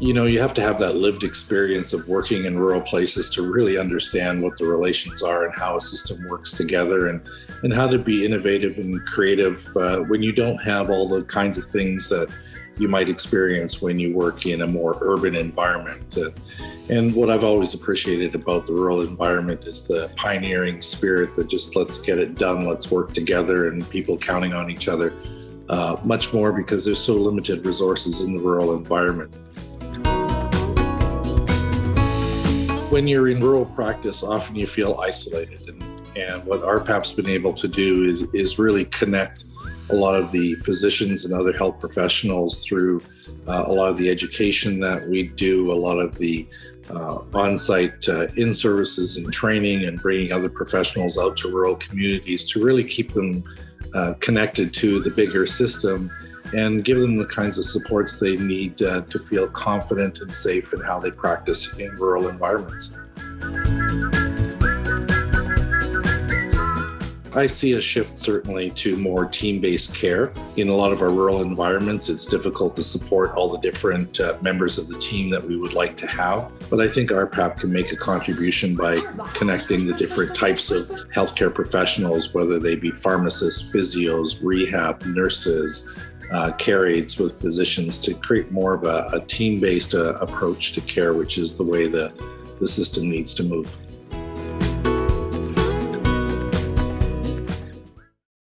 you know, you have to have that lived experience of working in rural places to really understand what the relations are and how a system works together and, and how to be innovative and creative uh, when you don't have all the kinds of things that you might experience when you work in a more urban environment. Uh, and what I've always appreciated about the rural environment is the pioneering spirit that just let's get it done, let's work together, and people counting on each other. Uh, much more because there's so limited resources in the rural environment. When you're in rural practice, often you feel isolated. And, and what RPAP's been able to do is, is really connect a lot of the physicians and other health professionals through uh, a lot of the education that we do, a lot of the uh, on-site uh, in-services and training and bringing other professionals out to rural communities to really keep them uh, connected to the bigger system and give them the kinds of supports they need uh, to feel confident and safe in how they practice in rural environments. I see a shift certainly to more team-based care. In a lot of our rural environments, it's difficult to support all the different uh, members of the team that we would like to have. But I think RPAP can make a contribution by connecting the different types of healthcare professionals, whether they be pharmacists, physios, rehab, nurses, uh, care aides with physicians to create more of a, a team-based uh, approach to care, which is the way the, the system needs to move.